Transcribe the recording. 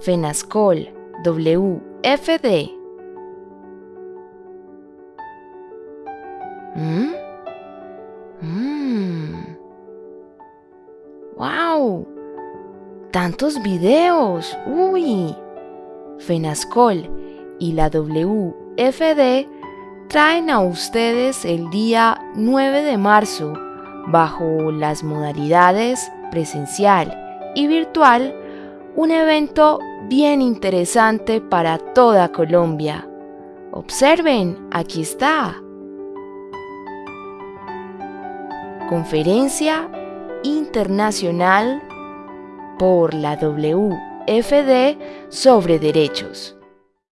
FENASCOL WFD. ¿Mm? ¡Mmm! ¡Wow! ¡Tantos videos! ¡Uy! FENASCOL y la WFD traen a ustedes el día 9 de marzo, bajo las modalidades presencial y virtual, un evento bien interesante para toda Colombia. Observen, aquí está. Conferencia Internacional por la WFD sobre Derechos.